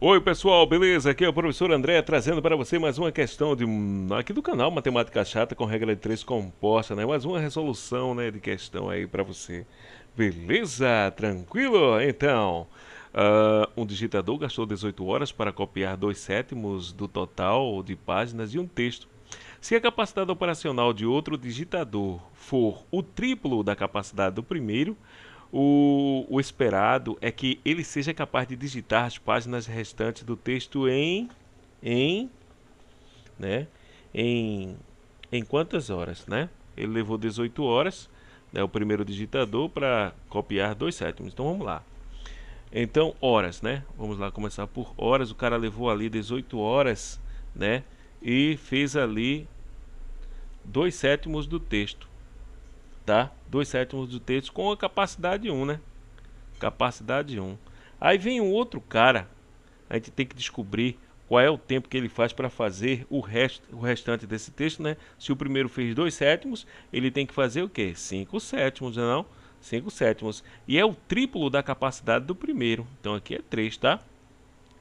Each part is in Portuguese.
Oi pessoal, beleza? Aqui é o professor André trazendo para você mais uma questão de aqui do canal Matemática Chata com regra de 3 composta, né? Mais uma resolução, né, de questão aí para você. Beleza? Tranquilo? Então, uh, um digitador gastou 18 horas para copiar 2 sétimos do total de páginas de um texto. Se a capacidade operacional de outro digitador for o triplo da capacidade do primeiro, o, o, esperado é que ele seja capaz de digitar as páginas restantes do texto em em né? Em em quantas horas né? Ele levou 18 horas né, o primeiro digitador para copiar dois sétimos. Então vamos lá. Então horas né? Vamos lá começar por horas. O cara levou ali 18 horas né? E fez ali dois sétimos do texto tá? 2 sétimos do texto com a capacidade 1, né? Capacidade 1. Aí vem um outro cara, a gente tem que descobrir qual é o tempo que ele faz para fazer o, resto, o restante desse texto, né? Se o primeiro fez 2 sétimos, ele tem que fazer o quê? 5 sétimos, não? 5 sétimos. E é o triplo da capacidade do primeiro. Então aqui é 3, tá?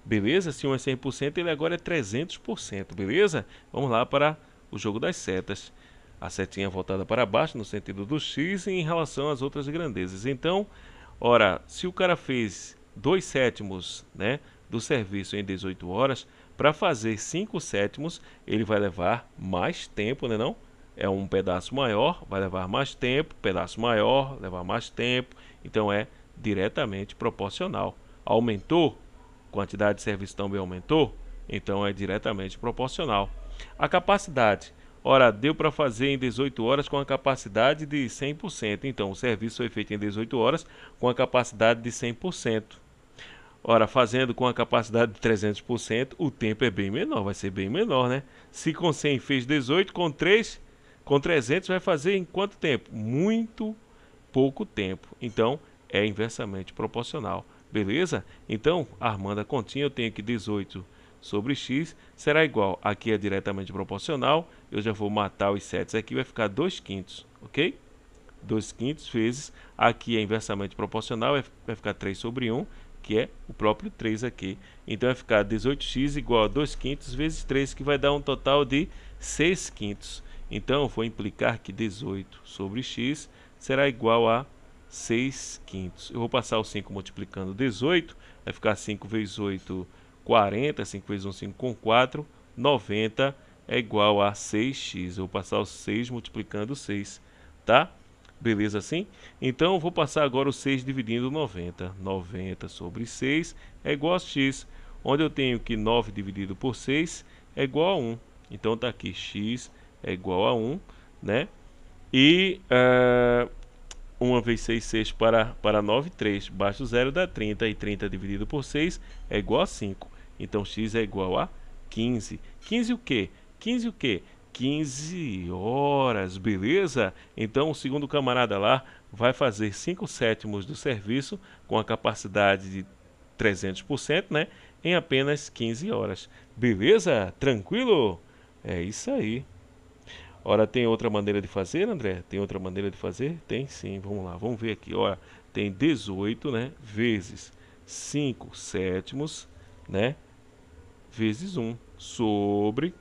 Beleza? Se um é 100%, ele agora é 300%, beleza? Vamos lá para o jogo das setas a setinha voltada para baixo no sentido do x em relação às outras grandezas. Então, ora, se o cara fez 2 sétimos né, do serviço em 18 horas, para fazer 5 sétimos ele vai levar mais tempo, né não? É um pedaço maior, vai levar mais tempo, pedaço maior, levar mais tempo, então é diretamente proporcional. Aumentou, quantidade de serviço também aumentou, então é diretamente proporcional. A capacidade Ora, deu para fazer em 18 horas com a capacidade de 100%. Então, o serviço foi feito em 18 horas com a capacidade de 100%. Ora, fazendo com a capacidade de 300%, o tempo é bem menor, vai ser bem menor, né? Se com 100 fez 18, com 3, com 300 vai fazer em quanto tempo? Muito pouco tempo. Então, é inversamente proporcional. Beleza? Então, armando a continha, eu tenho que 18 sobre x será igual, aqui é diretamente proporcional, eu já vou matar os 7 aqui, vai ficar 2 quintos, ok? 2 quintos vezes, aqui é inversamente proporcional, vai ficar 3 sobre 1, que é o próprio 3 aqui. Então vai ficar 18x igual a 2 quintos vezes 3, que vai dar um total de 6 quintos. Então vou implicar que 18 sobre x será igual a 6 quintos. Eu vou passar o 5 multiplicando 18, vai ficar 5 vezes 8, 40, 5 vezes 1, 5 com 4, 90 é igual a 6x. Eu vou passar o 6 multiplicando 6, tá? Beleza assim? Então, vou passar agora o 6 dividindo 90. 90 sobre 6 é igual a x, onde eu tenho que 9 dividido por 6 é igual a 1. Então, está aqui, x é igual a 1, né? E uh, 1 vezes 6, 6 para, para 9, 3. Baixo zero dá 30, e 30 dividido por 6 é igual a 5. Então x é igual a 15. 15 o quê? 15 o quê? 15 horas, beleza? Então o segundo camarada lá vai fazer 5 sétimos do serviço com a capacidade de 300%, né? Em apenas 15 horas. Beleza? Tranquilo? É isso aí. Ora, tem outra maneira de fazer, André? Tem outra maneira de fazer? Tem sim, vamos lá, vamos ver aqui. Olha, tem 18, né? Vezes 5 sétimos, né? vezes 1 sobre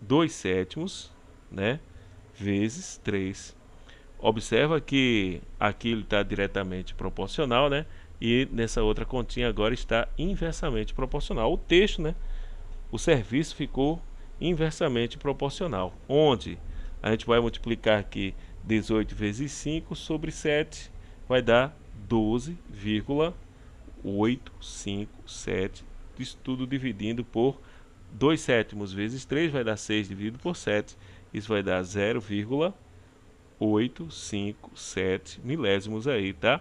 2 sétimos, né? Vezes 3. Observa que aqui ele está diretamente proporcional, né? E nessa outra continha agora está inversamente proporcional. O texto, né? O serviço ficou inversamente proporcional. Onde a gente vai multiplicar aqui 18 vezes 5 sobre 7 vai dar 12,857 isso tudo dividindo por 2 sétimos vezes 3 vai dar 6 dividido por 7. Isso vai dar 0,857 milésimos aí, tá?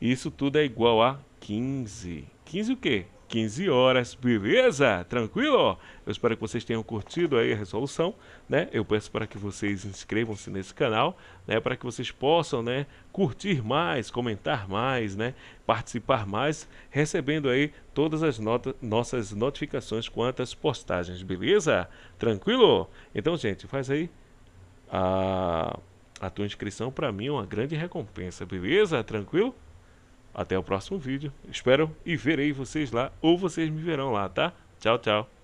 Isso tudo é igual a 15. 15 o quê? 15 horas, beleza? Tranquilo? Eu espero que vocês tenham curtido aí a resolução, né? Eu peço para que vocês inscrevam-se nesse canal, né? Para que vocês possam, né? Curtir mais, comentar mais, né? Participar mais, recebendo aí todas as notas, nossas notificações quanto às postagens, beleza? Tranquilo? Então, gente, faz aí a, a tua inscrição para mim é uma grande recompensa, beleza? Tranquilo? Até o próximo vídeo. Espero e verei vocês lá, ou vocês me verão lá, tá? Tchau, tchau.